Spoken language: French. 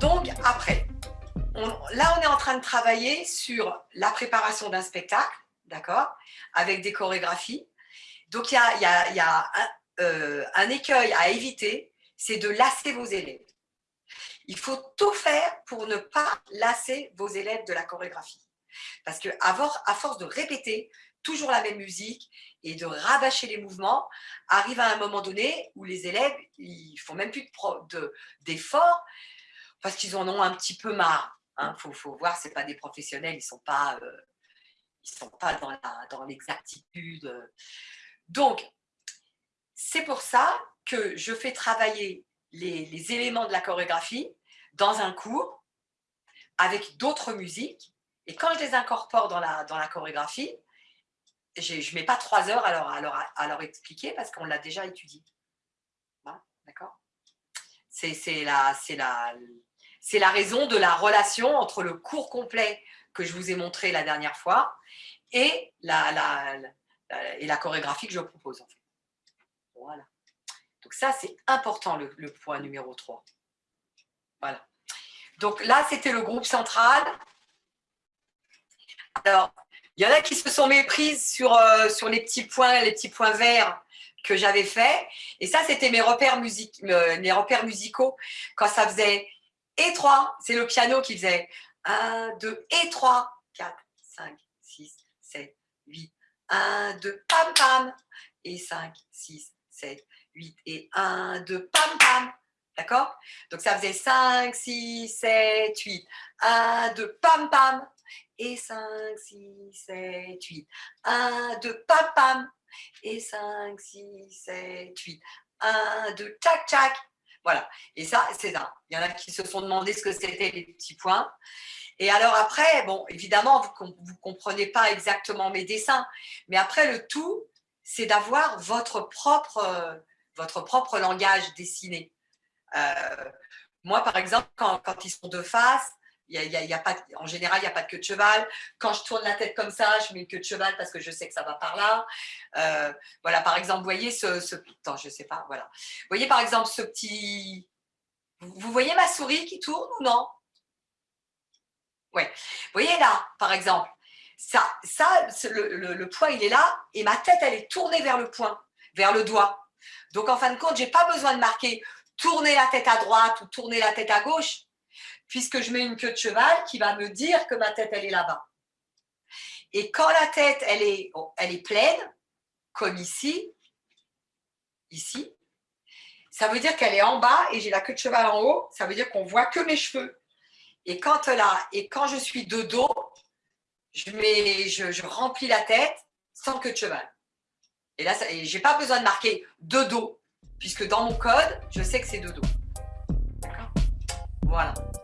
Donc, après, là, on est en train de travailler sur la préparation d'un spectacle, d'accord, avec des chorégraphies. Donc, il y a, euh, un, écueil à éviter, c'est de lasser vos élèves. Il faut tout faire pour ne pas lasser vos élèves de la chorégraphie. Parce qu'à à force de répéter toujours la même musique et de rabâcher les mouvements, arrive à un moment donné où les élèves, ils font même plus d'efforts parce qu'ils en ont un petit peu marre. Il hein. faut, voir, ce pas des professionnels, ils ne sont pas, euh, sont pas dans l'exactitude. Donc, c'est pour ça que je fais travailler les, éléments de la chorégraphie dans un cours avec d'autres musiques. Et quand je les incorpore dans la, dans la chorégraphie, je ne mets pas trois heures à leur, à leur, expliquer parce qu'on l'a déjà étudié. D'accord? C'est la, la, la raison de la relation entre le cours complet que je vous ai montré la dernière fois et la, et la chorégraphie que je propose. Voilà. Donc ça, c'est important, le, point numéro 3. Voilà. Donc là, c'était le groupe central. Alors, il y en a qui se sont méprises sur, euh, sur les petits points, les petits points verts que j'avais fait. Et ça, c'était mes repères, euh, mes repères musicaux. Quand ça faisait et 3, c'est le piano qui faisait 1, 2 et 3, 4, 5, 6, 7, 8, 1, 2, pam, pam, et 5, 6, 7, 8, et 1, 2, pam, pam. D'accord? Donc, ça faisait 5, 6, 7, 8. 1, 2, pam, pam et 5, 6, 7, 8. 1, 2, pam, pam, et 5, 6, 7, 8. 1, 2, tchac, tchac. Voilà, et ça, c'est ça. Il y en a qui se sont demandé ce que c'était les petits points. Et alors après, bon, évidemment, vous ne comprenez pas exactement mes dessins, mais après, le tout, c'est d'avoir votre propre, euh, votre propre langage dessiné. Euh, moi, par exemple, quand, quand, ils sont de face, y a, y a pas, en général, il n'y a pas de queue de cheval. Quand je tourne la tête comme ça, je mets une queue de cheval parce que je sais que ça va par là. Euh, voilà, par exemple, vous voyez ce, ce... Attends, je sais pas, voilà. Voyez, par exemple, ce petit... Vous voyez ma souris qui tourne ou non? Ouais. Vous voyez là, par exemple, ça, ça le, le, il est là et ma tête, elle est tournée vers le point, vers le doigt. Donc, en fin de compte, je n'ai pas besoin de marquer tourner la tête à droite ou tourner la tête à gauche puisque je mets une queue de cheval qui va me dire que ma tête, elle est là-bas. Et quand la tête, elle est, pleine, comme ici, ici, ça veut dire qu'elle est en bas et j'ai la queue de cheval en haut, ça veut dire qu'on voit que mes cheveux. Et quand, là, et quand je suis de dos, je, je, remplis la tête sans queue de cheval. Et là, je n'ai pas besoin de marquer de dos, puisque dans mon code, je sais que c'est de dos. D'accord Voilà.